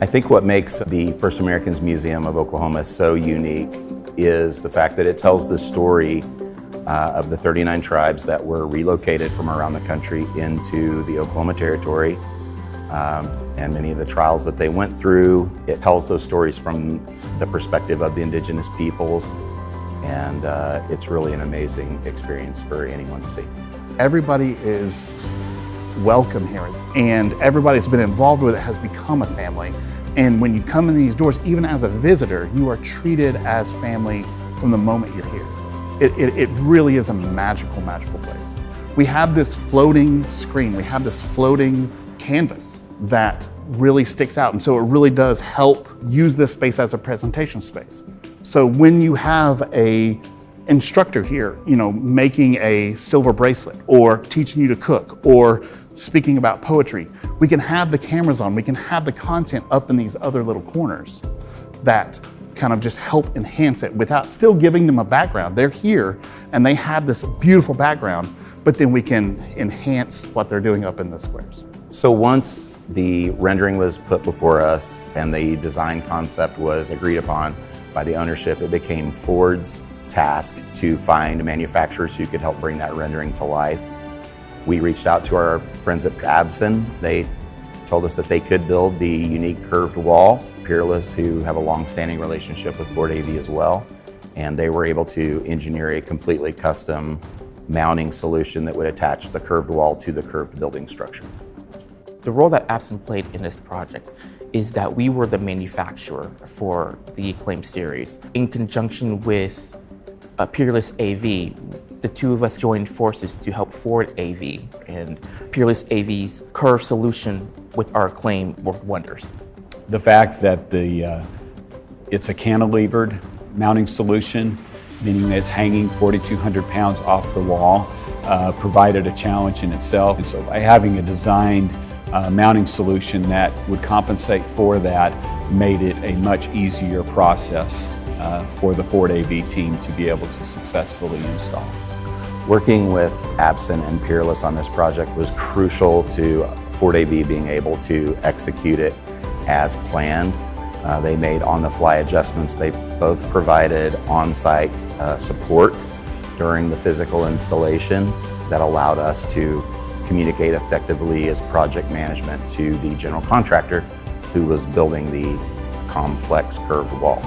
I think what makes the First Americans Museum of Oklahoma so unique is the fact that it tells the story uh, of the 39 tribes that were relocated from around the country into the Oklahoma Territory um, and many of the trials that they went through. It tells those stories from the perspective of the indigenous peoples and uh, it's really an amazing experience for anyone to see. Everybody is welcome here and everybody that's been involved with it has become a family. And when you come in these doors, even as a visitor, you are treated as family from the moment you're here. It, it, it really is a magical, magical place. We have this floating screen, we have this floating canvas that really sticks out. And so it really does help use this space as a presentation space. So when you have a instructor here, you know, making a silver bracelet or teaching you to cook or speaking about poetry, we can have the cameras on, we can have the content up in these other little corners that kind of just help enhance it without still giving them a background. They're here and they have this beautiful background, but then we can enhance what they're doing up in the squares. So once the rendering was put before us and the design concept was agreed upon by the ownership, it became Ford's task to find manufacturers who could help bring that rendering to life. We reached out to our friends at Absen. They told us that they could build the unique curved wall. Peerless, who have a long-standing relationship with Ford AV as well, and they were able to engineer a completely custom mounting solution that would attach the curved wall to the curved building structure. The role that Absen played in this project is that we were the manufacturer for the Acclaim series. In conjunction with uh, Peerless AV, the two of us joined forces to help Ford AV, and Peerless AV's curve solution with our claim worked wonders. The fact that the uh, it's a cantilevered mounting solution, meaning that it's hanging 4,200 pounds off the wall, uh, provided a challenge in itself. And so by having a designed uh, mounting solution that would compensate for that made it a much easier process uh, for the Ford AV team to be able to successfully install. Working with Absen and Peerless on this project was crucial to Ford AV being able to execute it as planned. Uh, they made on-the-fly adjustments. They both provided on-site uh, support during the physical installation that allowed us to communicate effectively as project management to the general contractor who was building the complex curved wall.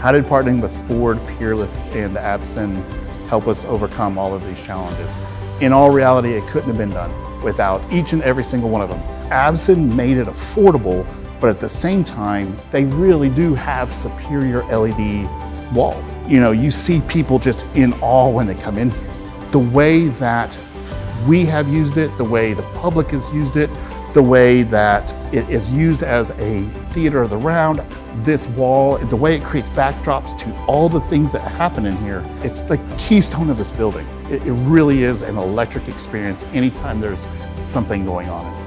How did partnering with Ford, Peerless, and Absen help us overcome all of these challenges? In all reality, it couldn't have been done without each and every single one of them. Absen made it affordable, but at the same time, they really do have superior LED walls. You know, you see people just in awe when they come in here. The way that we have used it, the way the public has used it, the way that it is used as a theater of the round, this wall, the way it creates backdrops to all the things that happen in here. It's the keystone of this building. It, it really is an electric experience anytime there's something going on